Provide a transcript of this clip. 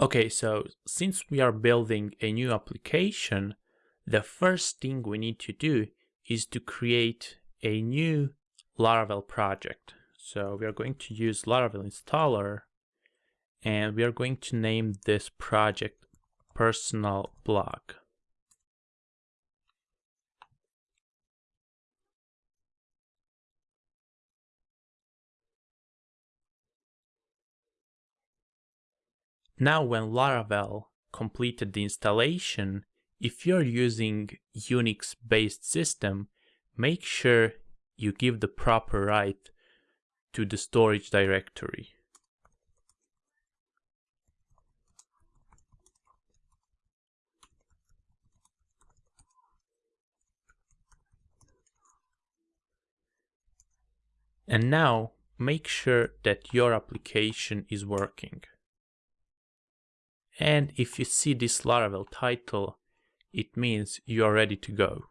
Okay, so since we are building a new application, the first thing we need to do is to create a new Laravel project. So we are going to use Laravel installer and we are going to name this project personal blog. Now when Laravel completed the installation, if you're using Unix-based system, make sure you give the proper right to the storage directory. And now make sure that your application is working. And if you see this Laravel title, it means you are ready to go.